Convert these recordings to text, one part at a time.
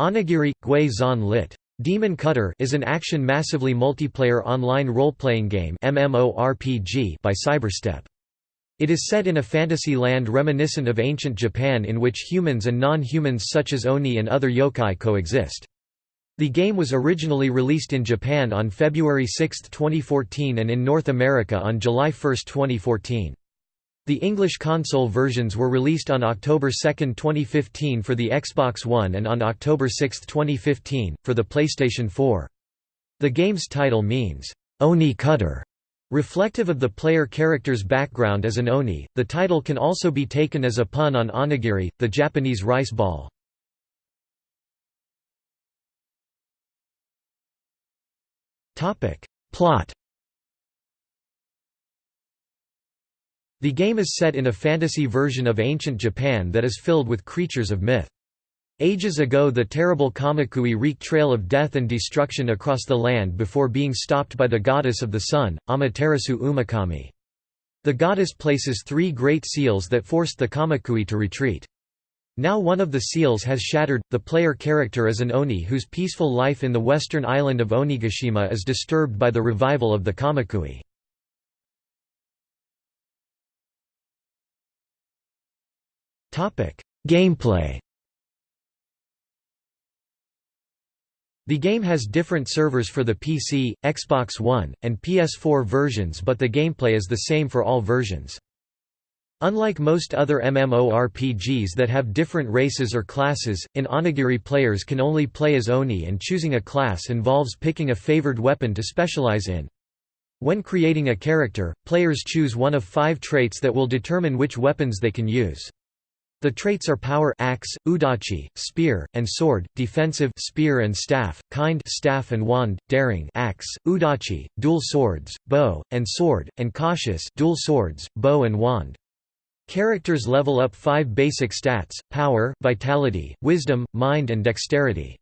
Onigiri, Gui Zan lit. Demon Cutter is an action massively multiplayer online role-playing game MMORPG by Cyberstep. It is set in a fantasy land reminiscent of ancient Japan in which humans and non-humans such as Oni and other yokai coexist. The game was originally released in Japan on February 6, 2014 and in North America on July 1, 2014. The English console versions were released on October 2, 2015 for the Xbox One and on October 6, 2015, for the PlayStation 4. The game's title means, Oni Cutter, reflective of the player character's background as an Oni. The title can also be taken as a pun on onigiri, the Japanese rice ball. Plot The game is set in a fantasy version of ancient Japan that is filled with creatures of myth. Ages ago the terrible Kamakui wreaked trail of death and destruction across the land before being stopped by the goddess of the sun, Amaterasu Omikami. The goddess places three great seals that forced the Kamakui to retreat. Now one of the seals has shattered, the player character is an Oni whose peaceful life in the western island of Onigashima is disturbed by the revival of the Kamakui. Gameplay The game has different servers for the PC, Xbox One, and PS4 versions but the gameplay is the same for all versions. Unlike most other MMORPGs that have different races or classes, in Onigiri players can only play as Oni and choosing a class involves picking a favored weapon to specialize in. When creating a character, players choose one of five traits that will determine which weapons they can use. The traits are power axe, udachi, spear, and sword, defensive spear and staff, kind staff and wand, daring axe, udachi, dual swords, bow, and sword, and cautious dual swords, bow and wand. Characters level up five basic stats, power, vitality, wisdom, mind and dexterity.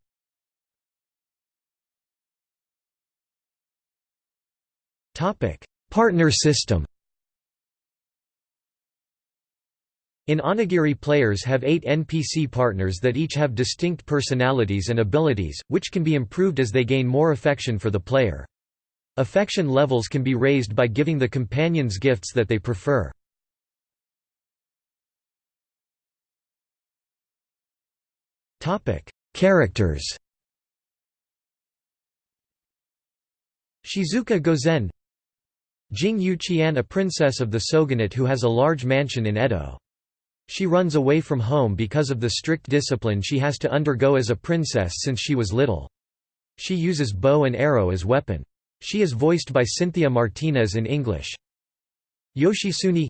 Partner system In Onigiri players have eight NPC partners that each have distinct personalities and abilities, which can be improved as they gain more affection for the player. Affection levels can be raised by giving the companions gifts that they prefer. Characters Shizuka Gozen Jing Yuqian a princess of the shogunate who has a large mansion in Edo. She runs away from home because of the strict discipline she has to undergo as a princess since she was little. She uses bow and arrow as weapon. She is voiced by Cynthia Martinez in English. Yoshitsune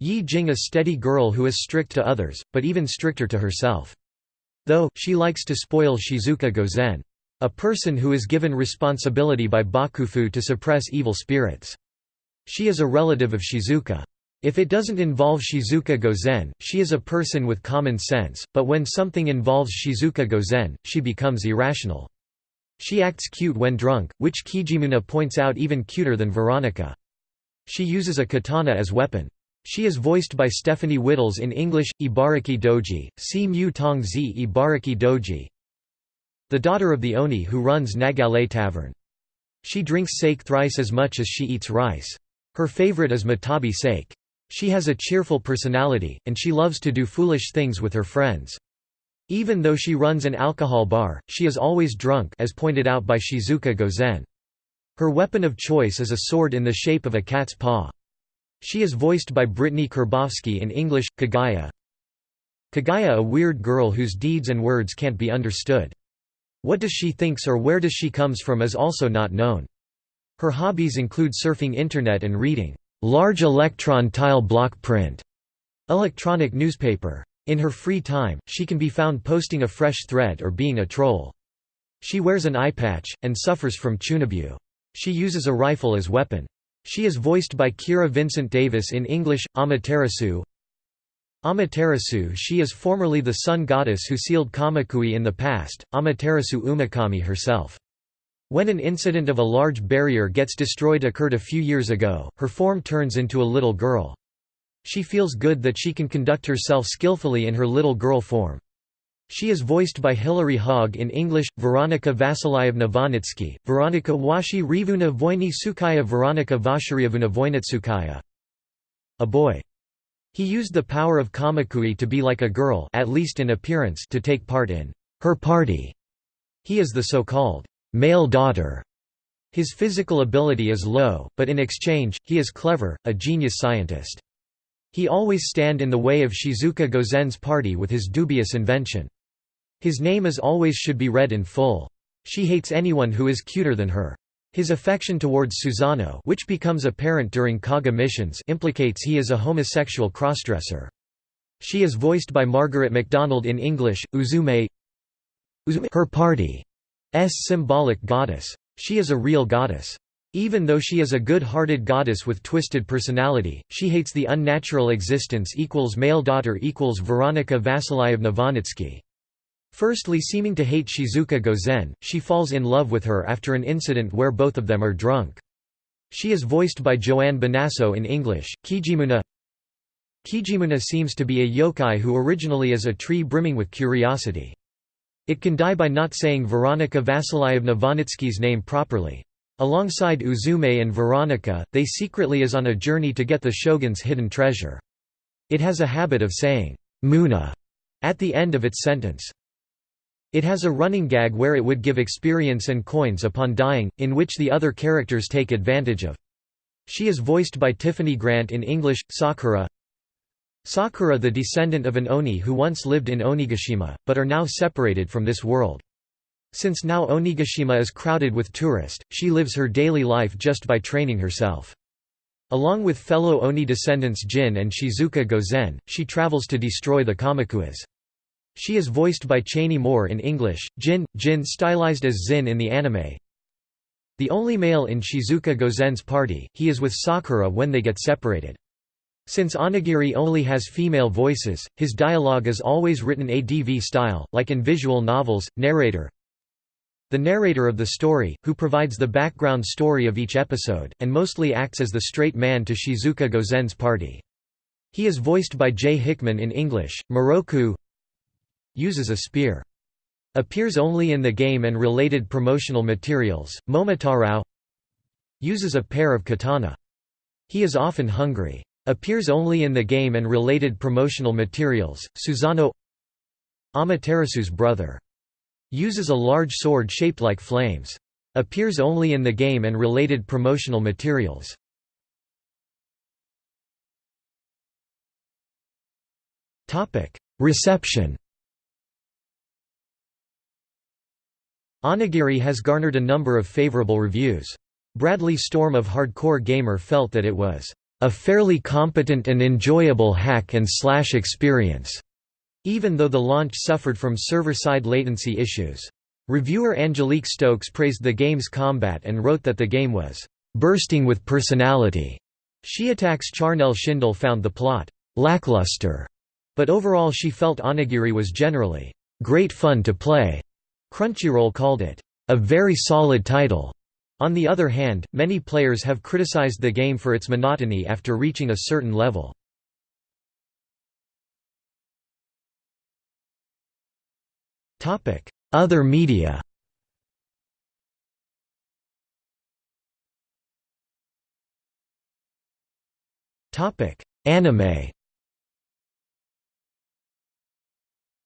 Yi Jing a steady girl who is strict to others, but even stricter to herself. Though, she likes to spoil Shizuka Gozen. A person who is given responsibility by Bakufu to suppress evil spirits. She is a relative of Shizuka. If it doesn't involve Shizuka Gozen, she is a person with common sense, but when something involves Shizuka Gozen, she becomes irrational. She acts cute when drunk, which Kijimuna points out even cuter than Veronica. She uses a katana as weapon. She is voiced by Stephanie Wittels in English, Ibaraki Doji, see Mu Tong Zi Ibaraki Doji. The daughter of the Oni who runs Nagale Tavern. She drinks sake thrice as much as she eats rice. Her favorite is Matabi sake. She has a cheerful personality, and she loves to do foolish things with her friends. Even though she runs an alcohol bar, she is always drunk as pointed out by Shizuka Gozen. Her weapon of choice is a sword in the shape of a cat's paw. She is voiced by Brittney Karbowski in English, Kagaya. Kagaya a weird girl whose deeds and words can't be understood. What does she thinks or where does she comes from is also not known. Her hobbies include surfing internet and reading large electron tile block print electronic newspaper. In her free time, she can be found posting a fresh thread or being a troll. She wears an eye patch, and suffers from chunibyo. She uses a rifle as weapon. She is voiced by Kira Vincent Davis in English, Amaterasu. Amaterasu She is formerly the sun goddess who sealed Kamakui in the past, Amaterasu Omikami herself. When an incident of a large barrier gets destroyed occurred a few years ago, her form turns into a little girl. She feels good that she can conduct herself skillfully in her little girl form. She is voiced by Hilary Haag in English, Veronika Vasilyevna Vonitsky, Veronika Washi Rivuna Voyny Sukaya Veronika Voynitsukaya. A boy. He used the power of Kamakui to be like a girl at least in appearance to take part in her party. He is the so-called male daughter. His physical ability is low, but in exchange, he is clever, a genius scientist. He always stand in the way of Shizuka Gozen's party with his dubious invention. His name is always should be read in full. She hates anyone who is cuter than her. His affection towards Susano which becomes apparent during Kaga missions implicates he is a homosexual crossdresser. She is voiced by Margaret MacDonald in English, Uzume her party's symbolic goddess. She is a real goddess. Even though she is a good-hearted goddess with twisted personality, she hates the unnatural existence equals male daughter equals Veronika Vasilyevna Vonitsky. Firstly seeming to hate Shizuka Gozen, she falls in love with her after an incident where both of them are drunk. She is voiced by Joanne Bonasso in English. Kijimuna Kijimuna seems to be a yokai who originally is a tree brimming with curiosity. It can die by not saying Veronika Vasilyevna Vonitsky's name properly. Alongside Uzume and Veronika, they secretly is on a journey to get the shogun's hidden treasure. It has a habit of saying, Muna, at the end of its sentence. It has a running gag where it would give experience and coins upon dying, in which the other characters take advantage of. She is voiced by Tiffany Grant in English, Sakura Sakura the descendant of an Oni who once lived in Onigashima, but are now separated from this world. Since now Onigashima is crowded with tourists, she lives her daily life just by training herself. Along with fellow Oni descendants Jin and Shizuka Gozen, she travels to destroy the Kamakuas. She is voiced by Chaney Moore in English, Jin, Jin stylized as Zin in the anime. The only male in Shizuka Gozen's party, he is with Sakura when they get separated. Since Onigiri only has female voices, his dialogue is always written ADV style, like in visual novels. Narrator The narrator of the story, who provides the background story of each episode, and mostly acts as the straight man to Shizuka Gozen's party. He is voiced by Jay Hickman in English, Moroku Uses a spear. Appears only in the game and related promotional materials. Momotarao Uses a pair of katana. He is often hungry. Appears only in the game and related promotional materials. Susano Amaterasu's brother. Uses a large sword shaped like flames. Appears only in the game and related promotional materials. Reception Onigiri has garnered a number of favorable reviews. Bradley Storm of Hardcore Gamer felt that it was a fairly competent and enjoyable hack and slash experience, even though the launch suffered from server-side latency issues. Reviewer Angelique Stokes praised the game's combat and wrote that the game was bursting with personality. She attacks Charnel Schindel found the plot lackluster, but overall she felt Onigiri was generally great fun to play. Crunchyroll called it, "...a very solid title." On the other hand, many players have criticized the game for its monotony after reaching a certain level. Other media Anime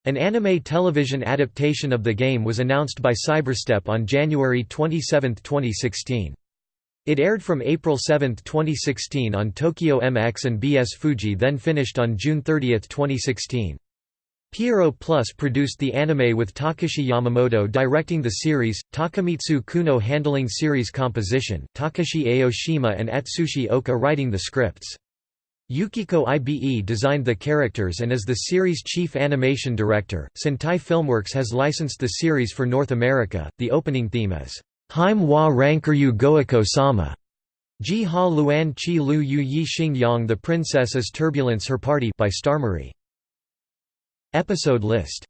An anime television adaptation of the game was announced by Cyberstep on January 27, 2016. It aired from April 7, 2016 on Tokyo MX and BS Fuji then finished on June 30, 2016. Pierrot Plus produced the anime with Takashi Yamamoto directing the series, Takamitsu Kuno handling series composition, Takashi Aoshima and Atsushi Oka writing the scripts. Yukiko Ibe designed the characters and is the series' chief animation director. Sentai Filmworks has licensed the series for North America. The opening theme is Haim wa Rankuryu Goiko Sama. Ji ha luan chi lu yu yi xing yang The Princess is Turbulence Her Party by StarMarie. Episode list